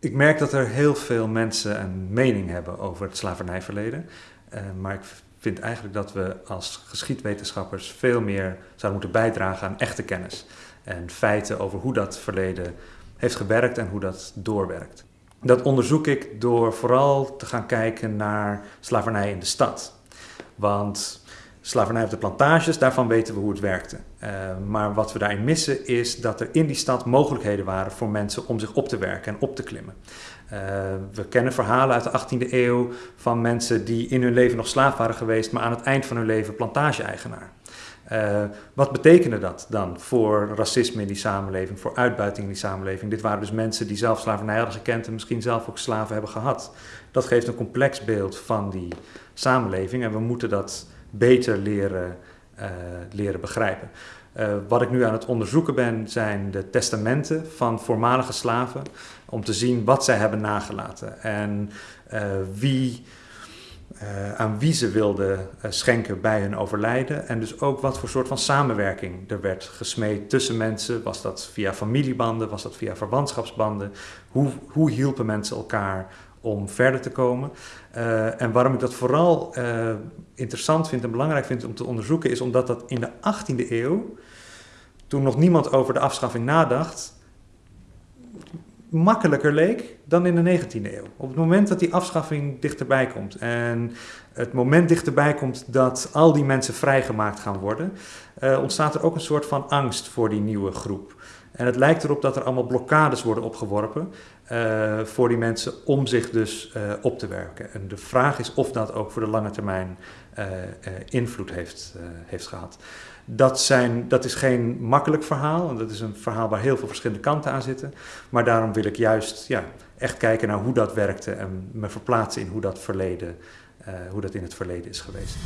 Ik merk dat er heel veel mensen een mening hebben over het slavernijverleden. Uh, maar ik vind eigenlijk dat we als geschiedwetenschappers veel meer zouden moeten bijdragen aan echte kennis. En feiten over hoe dat verleden heeft gewerkt en hoe dat doorwerkt. Dat onderzoek ik door vooral te gaan kijken naar slavernij in de stad. Want slavernij op de plantages, daarvan weten we hoe het werkte. Uh, maar wat we daarin missen is dat er in die stad mogelijkheden waren voor mensen om zich op te werken en op te klimmen. Uh, we kennen verhalen uit de 18e eeuw van mensen die in hun leven nog slaaf waren geweest, maar aan het eind van hun leven plantage-eigenaar. Uh, wat betekende dat dan voor racisme in die samenleving, voor uitbuiting in die samenleving? Dit waren dus mensen die zelf slavernij hadden gekend en misschien zelf ook slaven hebben gehad. Dat geeft een complex beeld van die samenleving en we moeten dat beter leren, uh, leren begrijpen. Uh, wat ik nu aan het onderzoeken ben, zijn de testamenten van voormalige slaven. Om te zien wat zij hebben nagelaten en wie, aan wie ze wilden schenken bij hun overlijden. En dus ook wat voor soort van samenwerking er werd gesmeed tussen mensen. Was dat via familiebanden, was dat via verwantschapsbanden? Hoe, hoe hielpen mensen elkaar om verder te komen. Uh, en waarom ik dat vooral interessant vind en belangrijk vind om te onderzoeken, is omdat dat in de 18e eeuw, toen nog niemand over de afschaffing nadacht, makkelijker leek dan in de 19e eeuw. Op het moment dat die afschaffing dichterbij komt en het moment dichterbij komt dat al die mensen vrijgemaakt gaan worden, uh, ontstaat er ook een soort van angst voor die nieuwe groep. En het lijkt erop dat er allemaal blokkades worden opgeworpen uh, voor die mensen om zich dus uh, op te werken. En de vraag is of dat ook voor de lange termijn uh, invloed heeft, heeft gehad. Dat, zijn, dat is geen makkelijk verhaal. Dat is een verhaal waar heel veel verschillende kanten aan zitten. Maar daarom wil ik juist ja, echt kijken naar hoe dat werkte en me verplaatsen in hoe dat, verleden, hoe dat in het verleden is geweest.